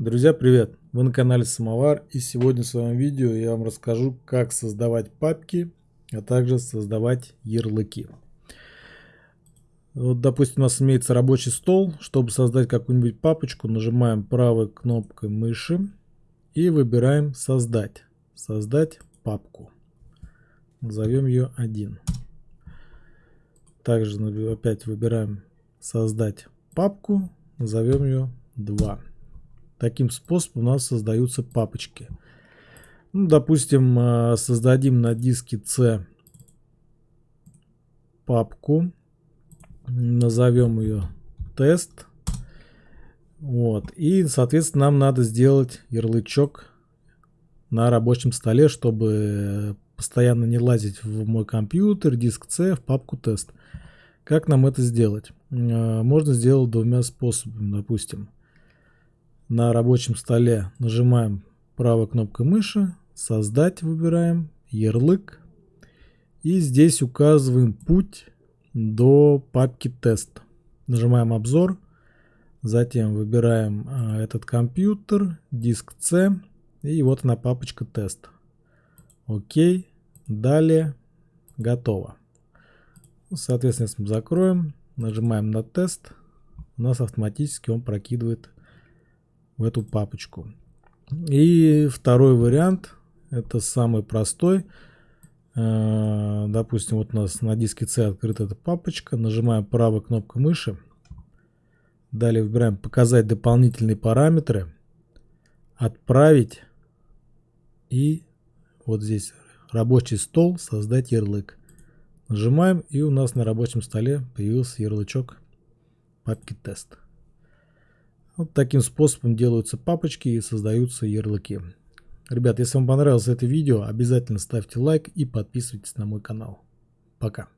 Друзья, привет! Вы на канале Самовар и сегодня в своем видео я вам расскажу, как создавать папки, а также создавать ярлыки. Вот, допустим, у нас имеется рабочий стол. Чтобы создать какую-нибудь папочку, нажимаем правой кнопкой мыши и выбираем «Создать». «Создать папку». Назовем ее 1. Также опять выбираем «Создать папку». Назовем ее 2. Таким способом у нас создаются папочки. Ну, допустим, э, создадим на диске C папку. Назовем ее тест. Вот. И, соответственно, нам надо сделать ярлычок на рабочем столе, чтобы постоянно не лазить в мой компьютер, диск C, в папку тест. Как нам это сделать? Э, можно сделать двумя способами, допустим на рабочем столе нажимаем правой кнопкой мыши, создать выбираем, ярлык. И здесь указываем путь до папки тест. Нажимаем обзор, затем выбираем а, этот компьютер, диск C и вот она папочка тест. Окей, далее, готово. Соответственно, если мы закроем, нажимаем на тест, у нас автоматически он прокидывает в эту папочку. И второй вариант, это самый простой. Э, допустим, вот у нас на диске C открыта эта папочка. Нажимаем правой кнопкой мыши. Далее выбираем «Показать дополнительные параметры», «Отправить» и вот здесь «Рабочий стол», «Создать ярлык». Нажимаем и у нас на рабочем столе появился ярлычок папки «Тест». Вот таким способом делаются папочки и создаются ярлыки. Ребят, если вам понравилось это видео, обязательно ставьте лайк и подписывайтесь на мой канал. Пока.